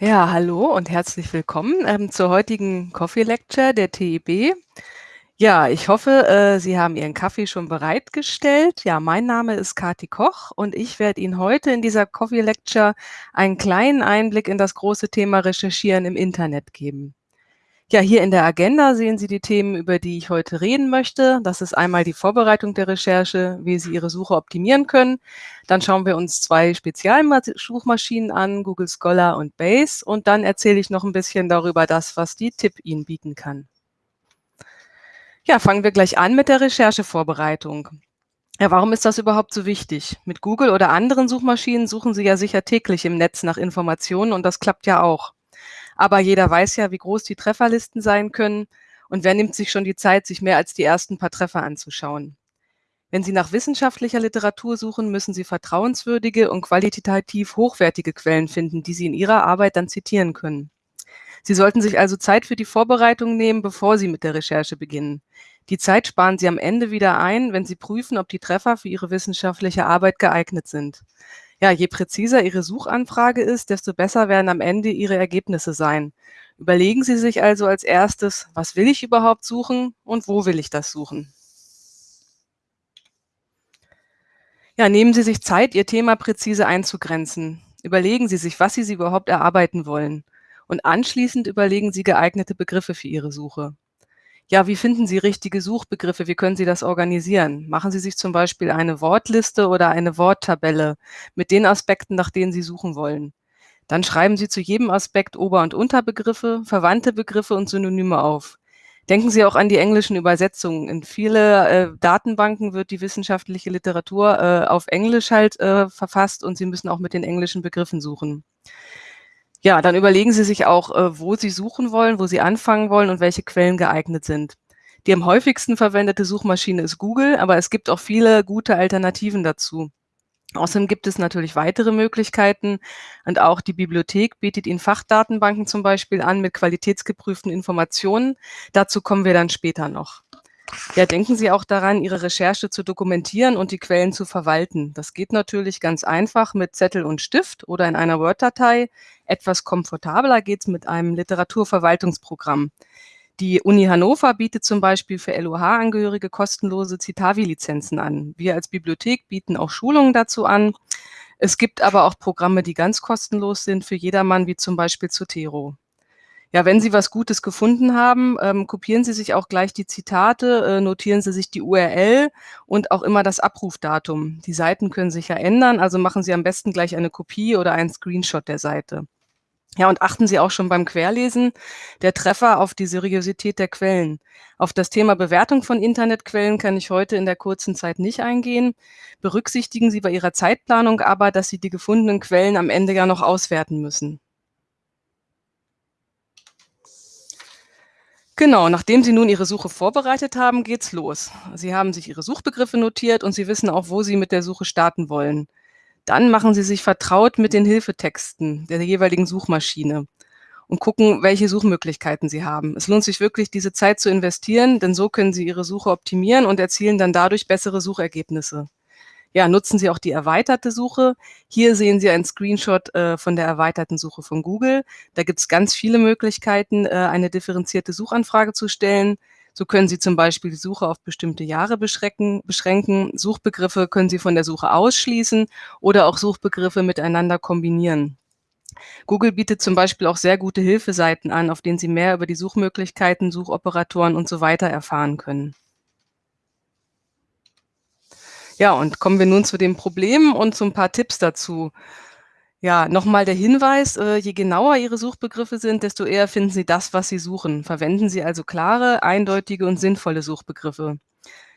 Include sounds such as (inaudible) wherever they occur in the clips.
Ja, hallo und herzlich willkommen, ähm, zur heutigen Coffee Lecture der TIB. Ja, ich hoffe, äh, Sie haben Ihren Kaffee schon bereitgestellt. Ja, mein Name ist Kati Koch und ich werde Ihnen heute in dieser Coffee Lecture einen kleinen Einblick in das große Thema Recherchieren im Internet geben. Ja, hier in der Agenda sehen Sie die Themen, über die ich heute reden möchte. Das ist einmal die Vorbereitung der Recherche, wie Sie Ihre Suche optimieren können. Dann schauen wir uns zwei Spezialsuchmaschinen an, Google Scholar und Base. Und dann erzähle ich noch ein bisschen darüber das, was die TIP Ihnen bieten kann. Ja, fangen wir gleich an mit der Recherchevorbereitung. Ja, warum ist das überhaupt so wichtig? Mit Google oder anderen Suchmaschinen suchen Sie ja sicher täglich im Netz nach Informationen und das klappt ja auch. Aber jeder weiß ja, wie groß die Trefferlisten sein können und wer nimmt sich schon die Zeit, sich mehr als die ersten paar Treffer anzuschauen. Wenn Sie nach wissenschaftlicher Literatur suchen, müssen Sie vertrauenswürdige und qualitativ hochwertige Quellen finden, die Sie in Ihrer Arbeit dann zitieren können. Sie sollten sich also Zeit für die Vorbereitung nehmen, bevor Sie mit der Recherche beginnen. Die Zeit sparen Sie am Ende wieder ein, wenn Sie prüfen, ob die Treffer für Ihre wissenschaftliche Arbeit geeignet sind. Ja, je präziser Ihre Suchanfrage ist, desto besser werden am Ende Ihre Ergebnisse sein. Überlegen Sie sich also als erstes, was will ich überhaupt suchen und wo will ich das suchen? Ja, nehmen Sie sich Zeit, Ihr Thema präzise einzugrenzen. Überlegen Sie sich, was Sie, Sie überhaupt erarbeiten wollen. Und anschließend überlegen Sie geeignete Begriffe für Ihre Suche. Ja, wie finden Sie richtige Suchbegriffe? Wie können Sie das organisieren? Machen Sie sich zum Beispiel eine Wortliste oder eine Worttabelle mit den Aspekten, nach denen Sie suchen wollen. Dann schreiben Sie zu jedem Aspekt Ober- und Unterbegriffe, verwandte Begriffe und Synonyme auf. Denken Sie auch an die englischen Übersetzungen. In viele äh, Datenbanken wird die wissenschaftliche Literatur äh, auf Englisch halt äh, verfasst und Sie müssen auch mit den englischen Begriffen suchen. Ja, dann überlegen Sie sich auch, äh, wo Sie suchen wollen, wo Sie anfangen wollen und welche Quellen geeignet sind. Die am häufigsten verwendete Suchmaschine ist Google, aber es gibt auch viele gute Alternativen dazu. Außerdem gibt es natürlich weitere Möglichkeiten und auch die Bibliothek bietet Ihnen Fachdatenbanken zum Beispiel an mit qualitätsgeprüften Informationen. Dazu kommen wir dann später noch. Ja, denken Sie auch daran, Ihre Recherche zu dokumentieren und die Quellen zu verwalten. Das geht natürlich ganz einfach mit Zettel und Stift oder in einer Word-Datei. Etwas komfortabler geht es mit einem Literaturverwaltungsprogramm. Die Uni Hannover bietet zum Beispiel für LOH-Angehörige kostenlose Citavi-Lizenzen an. Wir als Bibliothek bieten auch Schulungen dazu an. Es gibt aber auch Programme, die ganz kostenlos sind für jedermann, wie zum Beispiel Zotero. Ja, wenn Sie was Gutes gefunden haben, ähm, kopieren Sie sich auch gleich die Zitate, äh, notieren Sie sich die URL und auch immer das Abrufdatum. Die Seiten können sich ja ändern, also machen Sie am besten gleich eine Kopie oder einen Screenshot der Seite. Ja, und achten Sie auch schon beim Querlesen der Treffer auf die Seriosität der Quellen. Auf das Thema Bewertung von Internetquellen kann ich heute in der kurzen Zeit nicht eingehen. Berücksichtigen Sie bei Ihrer Zeitplanung aber, dass Sie die gefundenen Quellen am Ende ja noch auswerten müssen. Genau, nachdem Sie nun Ihre Suche vorbereitet haben, geht's los. Sie haben sich Ihre Suchbegriffe notiert und Sie wissen auch, wo Sie mit der Suche starten wollen. Dann machen Sie sich vertraut mit den Hilfetexten der jeweiligen Suchmaschine und gucken, welche Suchmöglichkeiten Sie haben. Es lohnt sich wirklich, diese Zeit zu investieren, denn so können Sie Ihre Suche optimieren und erzielen dann dadurch bessere Suchergebnisse ja, nutzen Sie auch die erweiterte Suche. Hier sehen Sie einen Screenshot äh, von der erweiterten Suche von Google. Da gibt es ganz viele Möglichkeiten, äh, eine differenzierte Suchanfrage zu stellen. So können Sie zum Beispiel die Suche auf bestimmte Jahre beschränken. beschränken. Suchbegriffe können Sie von der Suche ausschließen oder auch Suchbegriffe miteinander kombinieren. Google bietet zum Beispiel auch sehr gute Hilfeseiten an, auf denen Sie mehr über die Suchmöglichkeiten, Suchoperatoren und so weiter erfahren können. Ja, und kommen wir nun zu den Problemen und zu ein paar Tipps dazu. Ja, nochmal der Hinweis, äh, je genauer Ihre Suchbegriffe sind, desto eher finden Sie das, was Sie suchen. Verwenden Sie also klare, eindeutige und sinnvolle Suchbegriffe.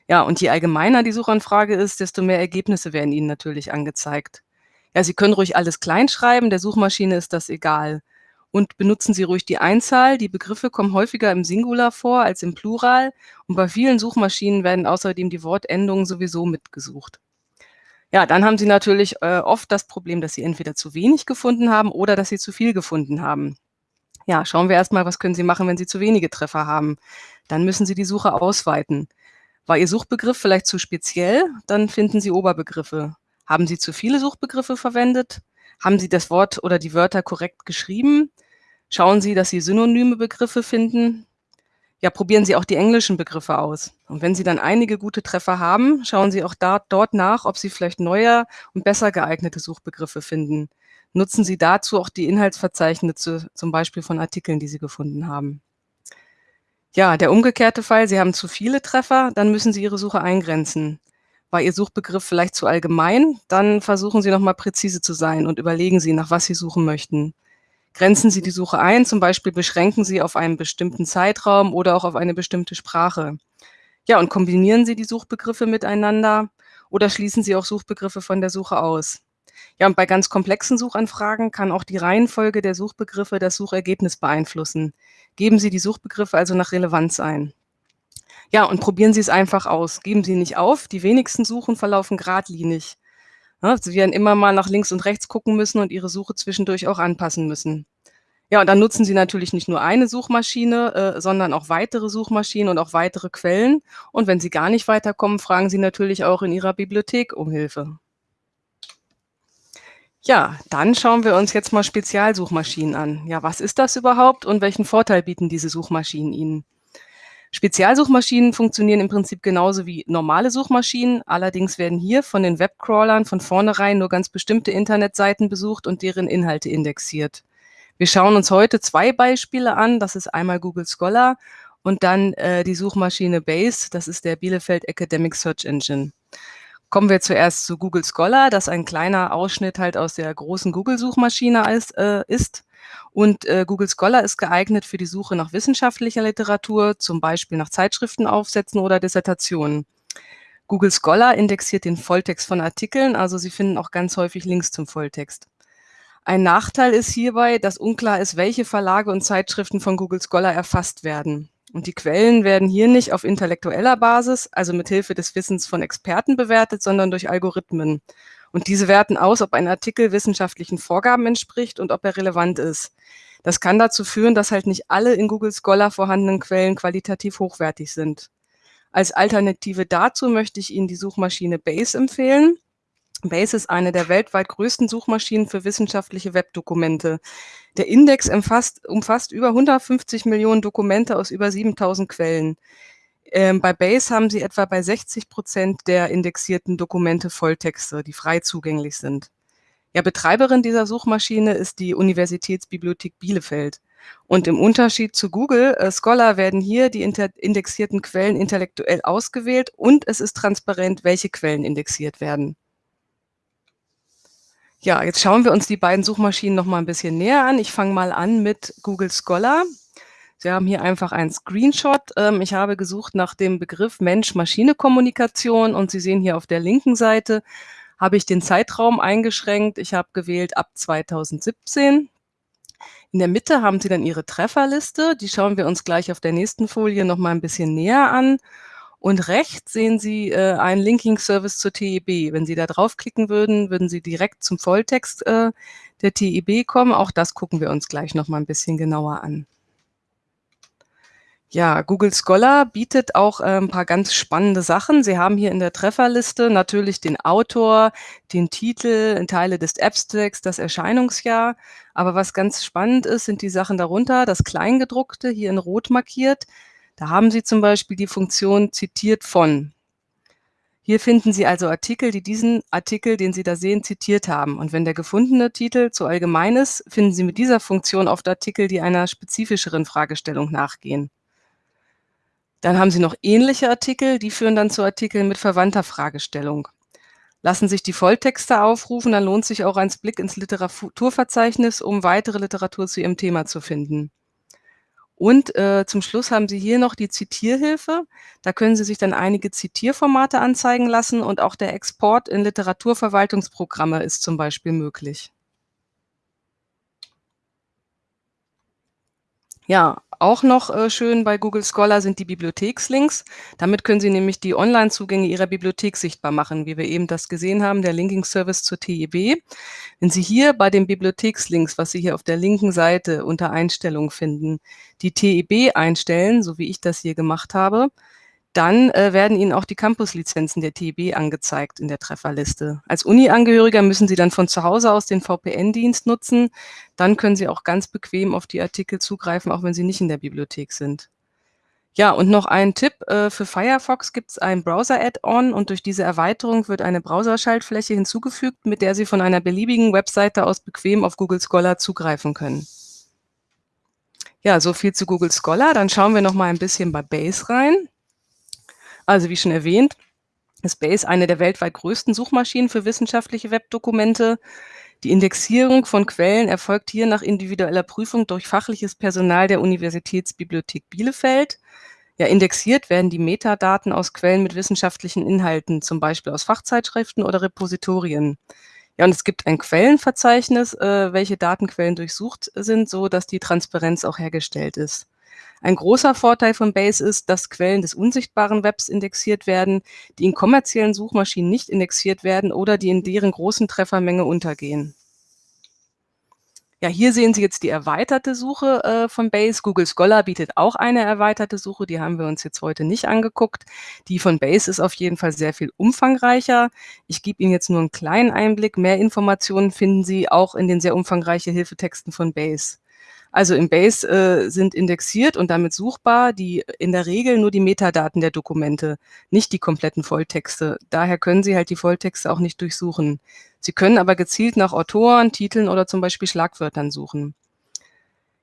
Ja, und je allgemeiner die Suchanfrage ist, desto mehr Ergebnisse werden Ihnen natürlich angezeigt. Ja, Sie können ruhig alles kleinschreiben, der Suchmaschine ist das egal und benutzen Sie ruhig die Einzahl. Die Begriffe kommen häufiger im Singular vor als im Plural und bei vielen Suchmaschinen werden außerdem die Wortendungen sowieso mitgesucht. Ja, dann haben Sie natürlich äh, oft das Problem, dass Sie entweder zu wenig gefunden haben oder dass Sie zu viel gefunden haben. Ja, schauen wir erstmal, was können Sie machen, wenn Sie zu wenige Treffer haben. Dann müssen Sie die Suche ausweiten. War Ihr Suchbegriff vielleicht zu speziell? Dann finden Sie Oberbegriffe. Haben Sie zu viele Suchbegriffe verwendet? Haben Sie das Wort oder die Wörter korrekt geschrieben? Schauen Sie, dass Sie synonyme Begriffe finden. Ja, probieren Sie auch die englischen Begriffe aus. Und wenn Sie dann einige gute Treffer haben, schauen Sie auch da, dort nach, ob Sie vielleicht neuer und besser geeignete Suchbegriffe finden. Nutzen Sie dazu auch die Inhaltsverzeichnisse, zum Beispiel von Artikeln, die Sie gefunden haben. Ja, der umgekehrte Fall, Sie haben zu viele Treffer, dann müssen Sie Ihre Suche eingrenzen. War Ihr Suchbegriff vielleicht zu allgemein, dann versuchen Sie nochmal präzise zu sein und überlegen Sie, nach was Sie suchen möchten. Grenzen Sie die Suche ein, zum Beispiel beschränken Sie auf einen bestimmten Zeitraum oder auch auf eine bestimmte Sprache. Ja, und kombinieren Sie die Suchbegriffe miteinander oder schließen Sie auch Suchbegriffe von der Suche aus. Ja, und bei ganz komplexen Suchanfragen kann auch die Reihenfolge der Suchbegriffe das Suchergebnis beeinflussen. Geben Sie die Suchbegriffe also nach Relevanz ein. Ja, und probieren Sie es einfach aus. Geben Sie nicht auf. Die wenigsten Suchen verlaufen geradlinig. Ja, Sie werden immer mal nach links und rechts gucken müssen und Ihre Suche zwischendurch auch anpassen müssen. Ja, und dann nutzen Sie natürlich nicht nur eine Suchmaschine, äh, sondern auch weitere Suchmaschinen und auch weitere Quellen. Und wenn Sie gar nicht weiterkommen, fragen Sie natürlich auch in Ihrer Bibliothek um Hilfe. Ja, dann schauen wir uns jetzt mal Spezialsuchmaschinen an. Ja, was ist das überhaupt und welchen Vorteil bieten diese Suchmaschinen Ihnen? Spezialsuchmaschinen funktionieren im Prinzip genauso wie normale Suchmaschinen. Allerdings werden hier von den Webcrawlern von vornherein nur ganz bestimmte Internetseiten besucht und deren Inhalte indexiert. Wir schauen uns heute zwei Beispiele an. Das ist einmal Google Scholar und dann äh, die Suchmaschine Base. Das ist der Bielefeld Academic Search Engine. Kommen wir zuerst zu Google Scholar, das ein kleiner Ausschnitt halt aus der großen Google-Suchmaschine ist, äh, ist. Und äh, Google Scholar ist geeignet für die Suche nach wissenschaftlicher Literatur, zum Beispiel nach Zeitschriftenaufsätzen oder Dissertationen. Google Scholar indexiert den Volltext von Artikeln, also Sie finden auch ganz häufig Links zum Volltext. Ein Nachteil ist hierbei, dass unklar ist, welche Verlage und Zeitschriften von Google Scholar erfasst werden. Und die Quellen werden hier nicht auf intellektueller Basis, also mit Hilfe des Wissens von Experten bewertet, sondern durch Algorithmen. Und diese werten aus, ob ein Artikel wissenschaftlichen Vorgaben entspricht und ob er relevant ist. Das kann dazu führen, dass halt nicht alle in Google Scholar vorhandenen Quellen qualitativ hochwertig sind. Als Alternative dazu möchte ich Ihnen die Suchmaschine Base empfehlen. Base ist eine der weltweit größten Suchmaschinen für wissenschaftliche Webdokumente. Der Index umfasst, umfasst über 150 Millionen Dokumente aus über 7000 Quellen. Ähm, bei Base haben Sie etwa bei 60 Prozent der indexierten Dokumente Volltexte, die frei zugänglich sind. Ja, Betreiberin dieser Suchmaschine ist die Universitätsbibliothek Bielefeld. Und im Unterschied zu Google äh, Scholar werden hier die indexierten Quellen intellektuell ausgewählt und es ist transparent, welche Quellen indexiert werden. Ja, jetzt schauen wir uns die beiden Suchmaschinen noch mal ein bisschen näher an. Ich fange mal an mit Google Scholar. Sie haben hier einfach einen Screenshot. Ähm, ich habe gesucht nach dem Begriff Mensch-Maschine-Kommunikation und Sie sehen hier auf der linken Seite habe ich den Zeitraum eingeschränkt. Ich habe gewählt ab 2017. In der Mitte haben Sie dann Ihre Trefferliste. Die schauen wir uns gleich auf der nächsten Folie noch mal ein bisschen näher an. Und rechts sehen Sie äh, einen Linking-Service zur TEB. Wenn Sie da draufklicken würden, würden Sie direkt zum Volltext äh, der TEB kommen. Auch das gucken wir uns gleich noch mal ein bisschen genauer an. Ja, Google Scholar bietet auch äh, ein paar ganz spannende Sachen. Sie haben hier in der Trefferliste natürlich den Autor, den Titel, Teile des Abstracts, das Erscheinungsjahr. Aber was ganz spannend ist, sind die Sachen darunter, das Kleingedruckte hier in Rot markiert. Da haben Sie zum Beispiel die Funktion zitiert von. Hier finden Sie also Artikel, die diesen Artikel, den Sie da sehen, zitiert haben. Und wenn der gefundene Titel zu allgemein ist, finden Sie mit dieser Funktion oft Artikel, die einer spezifischeren Fragestellung nachgehen. Dann haben Sie noch ähnliche Artikel, die führen dann zu Artikeln mit verwandter Fragestellung. Lassen sich die Volltexte aufrufen, dann lohnt sich auch ein Blick ins Literaturverzeichnis, um weitere Literatur zu Ihrem Thema zu finden. Und äh, zum Schluss haben Sie hier noch die Zitierhilfe. Da können Sie sich dann einige Zitierformate anzeigen lassen und auch der Export in Literaturverwaltungsprogramme ist zum Beispiel möglich. Ja, auch noch äh, schön bei Google Scholar sind die Bibliothekslinks. Damit können Sie nämlich die Online-Zugänge Ihrer Bibliothek sichtbar machen, wie wir eben das gesehen haben, der Linking-Service zur TEB. Wenn Sie hier bei den Bibliothekslinks, was Sie hier auf der linken Seite unter Einstellungen finden, die TEB einstellen, so wie ich das hier gemacht habe, dann äh, werden Ihnen auch die Campus-Lizenzen der TIB angezeigt in der Trefferliste. Als Uni-Angehöriger müssen Sie dann von zu Hause aus den VPN-Dienst nutzen. Dann können Sie auch ganz bequem auf die Artikel zugreifen, auch wenn Sie nicht in der Bibliothek sind. Ja, und noch ein Tipp, äh, für Firefox gibt es ein Browser-Add-on und durch diese Erweiterung wird eine Browserschaltfläche hinzugefügt, mit der Sie von einer beliebigen Webseite aus bequem auf Google Scholar zugreifen können. Ja, so viel zu Google Scholar. Dann schauen wir noch mal ein bisschen bei Base rein. Also wie schon erwähnt, ist eine der weltweit größten Suchmaschinen für wissenschaftliche Webdokumente. Die Indexierung von Quellen erfolgt hier nach individueller Prüfung durch fachliches Personal der Universitätsbibliothek Bielefeld. Ja, indexiert werden die Metadaten aus Quellen mit wissenschaftlichen Inhalten, zum Beispiel aus Fachzeitschriften oder Repositorien. Ja, und es gibt ein Quellenverzeichnis, äh, welche Datenquellen durchsucht sind, so dass die Transparenz auch hergestellt ist. Ein großer Vorteil von Base ist, dass Quellen des unsichtbaren Webs indexiert werden, die in kommerziellen Suchmaschinen nicht indexiert werden oder die in deren großen Treffermenge untergehen. Ja, hier sehen Sie jetzt die erweiterte Suche äh, von Base. Google Scholar bietet auch eine erweiterte Suche, die haben wir uns jetzt heute nicht angeguckt. Die von Base ist auf jeden Fall sehr viel umfangreicher. Ich gebe Ihnen jetzt nur einen kleinen Einblick. Mehr Informationen finden Sie auch in den sehr umfangreichen Hilfetexten von Base. Also im Base äh, sind indexiert und damit suchbar die in der Regel nur die Metadaten der Dokumente, nicht die kompletten Volltexte. Daher können Sie halt die Volltexte auch nicht durchsuchen. Sie können aber gezielt nach Autoren, Titeln oder zum Beispiel Schlagwörtern suchen.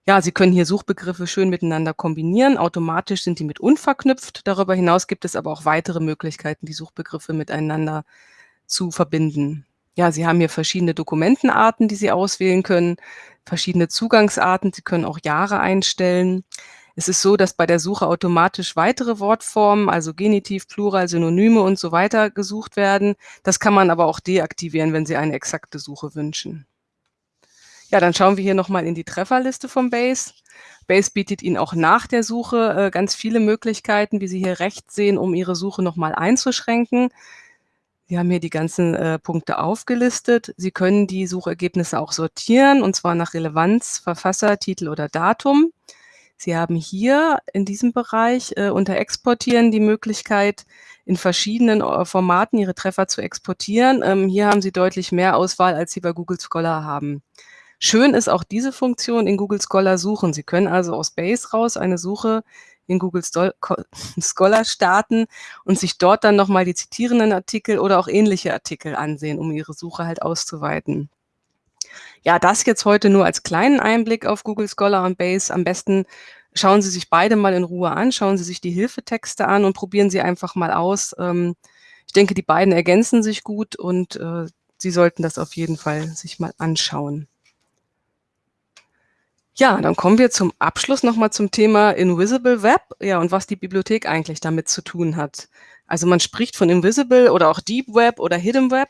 Ja, Sie können hier Suchbegriffe schön miteinander kombinieren. Automatisch sind die mit unverknüpft. Darüber hinaus gibt es aber auch weitere Möglichkeiten, die Suchbegriffe miteinander zu verbinden. Ja, Sie haben hier verschiedene Dokumentenarten, die Sie auswählen können verschiedene Zugangsarten. Sie können auch Jahre einstellen. Es ist so, dass bei der Suche automatisch weitere Wortformen, also Genitiv, Plural, Synonyme und so weiter gesucht werden. Das kann man aber auch deaktivieren, wenn Sie eine exakte Suche wünschen. Ja, dann schauen wir hier nochmal in die Trefferliste von Base. Base bietet Ihnen auch nach der Suche äh, ganz viele Möglichkeiten, wie Sie hier rechts sehen, um Ihre Suche nochmal einzuschränken. Sie haben hier die ganzen äh, Punkte aufgelistet. Sie können die Suchergebnisse auch sortieren, und zwar nach Relevanz, Verfasser, Titel oder Datum. Sie haben hier in diesem Bereich äh, unter Exportieren die Möglichkeit, in verschiedenen äh, Formaten Ihre Treffer zu exportieren. Ähm, hier haben Sie deutlich mehr Auswahl, als Sie bei Google Scholar haben. Schön ist auch diese Funktion in Google Scholar suchen. Sie können also aus Base raus eine Suche in Google (laughs) Scholar starten und sich dort dann nochmal die zitierenden Artikel oder auch ähnliche Artikel ansehen, um ihre Suche halt auszuweiten. Ja, das jetzt heute nur als kleinen Einblick auf Google Scholar und Base. Am besten schauen Sie sich beide mal in Ruhe an, schauen Sie sich die Hilfetexte an und probieren Sie einfach mal aus. Ähm, ich denke, die beiden ergänzen sich gut und äh, Sie sollten das auf jeden Fall sich mal anschauen. Ja, dann kommen wir zum Abschluss nochmal zum Thema Invisible Web, ja, und was die Bibliothek eigentlich damit zu tun hat. Also man spricht von Invisible oder auch Deep Web oder Hidden Web.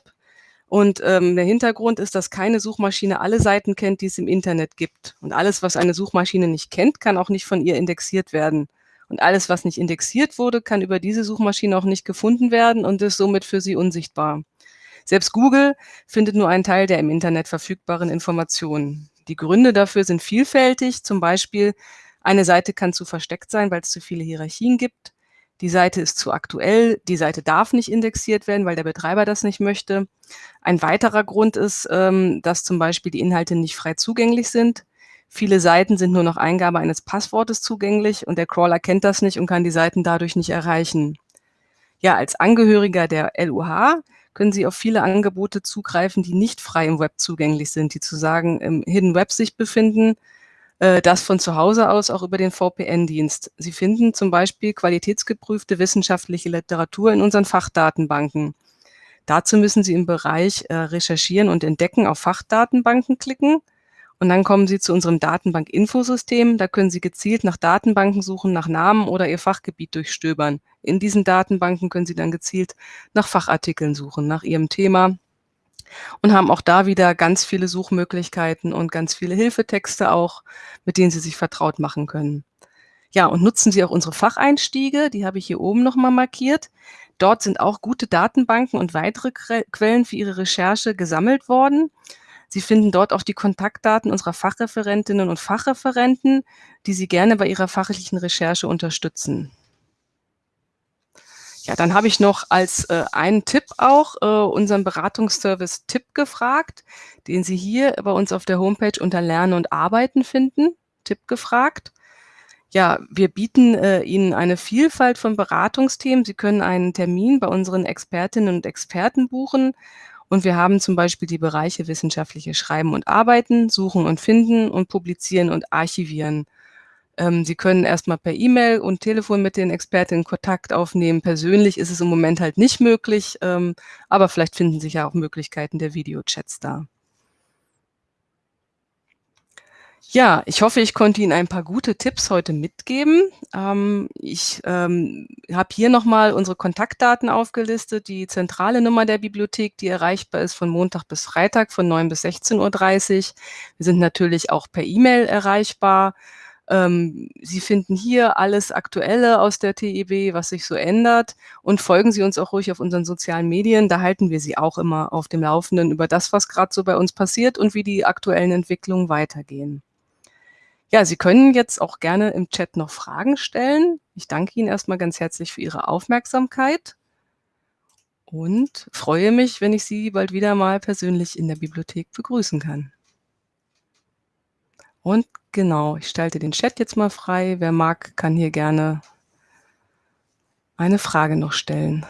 Und ähm, der Hintergrund ist, dass keine Suchmaschine alle Seiten kennt, die es im Internet gibt. Und alles, was eine Suchmaschine nicht kennt, kann auch nicht von ihr indexiert werden. Und alles, was nicht indexiert wurde, kann über diese Suchmaschine auch nicht gefunden werden und ist somit für sie unsichtbar. Selbst Google findet nur einen Teil der im Internet verfügbaren Informationen. Die Gründe dafür sind vielfältig. Zum Beispiel, eine Seite kann zu versteckt sein, weil es zu viele Hierarchien gibt. Die Seite ist zu aktuell. Die Seite darf nicht indexiert werden, weil der Betreiber das nicht möchte. Ein weiterer Grund ist, ähm, dass zum Beispiel die Inhalte nicht frei zugänglich sind. Viele Seiten sind nur noch Eingabe eines Passwortes zugänglich und der Crawler kennt das nicht und kann die Seiten dadurch nicht erreichen. Ja, als Angehöriger der LUH können Sie auf viele Angebote zugreifen, die nicht frei im Web zugänglich sind, die zu sagen im Hidden Web sich befinden, äh, das von zu Hause aus auch über den VPN-Dienst. Sie finden zum Beispiel qualitätsgeprüfte wissenschaftliche Literatur in unseren Fachdatenbanken. Dazu müssen Sie im Bereich äh, Recherchieren und Entdecken auf Fachdatenbanken klicken und dann kommen Sie zu unserem Datenbank-Infosystem. Da können Sie gezielt nach Datenbanken suchen, nach Namen oder Ihr Fachgebiet durchstöbern. In diesen Datenbanken können Sie dann gezielt nach Fachartikeln suchen, nach Ihrem Thema und haben auch da wieder ganz viele Suchmöglichkeiten und ganz viele Hilfetexte auch, mit denen Sie sich vertraut machen können. Ja, und nutzen Sie auch unsere Facheinstiege, die habe ich hier oben nochmal markiert. Dort sind auch gute Datenbanken und weitere Quellen für Ihre Recherche gesammelt worden. Sie finden dort auch die Kontaktdaten unserer Fachreferentinnen und Fachreferenten, die Sie gerne bei Ihrer fachlichen Recherche unterstützen. Ja, dann habe ich noch als, äh, einen Tipp auch, äh, unseren Beratungsservice Tipp gefragt, den Sie hier bei uns auf der Homepage unter Lernen und Arbeiten finden. Tipp gefragt. Ja, wir bieten, äh, Ihnen eine Vielfalt von Beratungsthemen. Sie können einen Termin bei unseren Expertinnen und Experten buchen und wir haben zum Beispiel die Bereiche wissenschaftliches Schreiben und Arbeiten, Suchen und Finden und Publizieren und Archivieren. Ähm, Sie können erst mal per E-Mail und Telefon mit den Expertinnen Kontakt aufnehmen. Persönlich ist es im Moment halt nicht möglich, ähm, aber vielleicht finden sich ja auch Möglichkeiten der Videochats da. Ja, ich hoffe, ich konnte Ihnen ein paar gute Tipps heute mitgeben. Ähm, ich, ähm, habe hier noch mal unsere Kontaktdaten aufgelistet, die zentrale Nummer der Bibliothek, die erreichbar ist von Montag bis Freitag von 9 bis 16:30 Wir sind natürlich auch per E-Mail erreichbar. Ähm, Sie finden hier alles Aktuelle aus der TEB, was sich so ändert und folgen Sie uns auch ruhig auf unseren sozialen Medien. Da halten wir Sie auch immer auf dem Laufenden über das, was grad so bei uns passiert und wie die aktuellen Entwicklungen weitergehen. Ja, Sie können jetzt auch gerne im Chat noch Fragen stellen. Ich danke Ihnen erst mal ganz herzlich für Ihre Aufmerksamkeit und freue mich, wenn ich Sie bald wieder mal persönlich in der Bibliothek begrüßen kann. Und genau, ich schalte den Chat jetzt mal frei. Wer mag, kann hier gerne eine Frage noch stellen.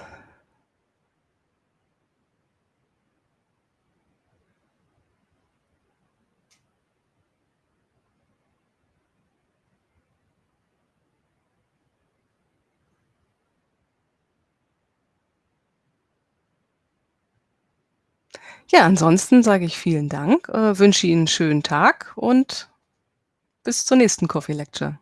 Ja, ansonsten sage ich vielen Dank, äh, wünsche Ihnen 'n schönen Tag und bis zur nächsten Coffee Lecture.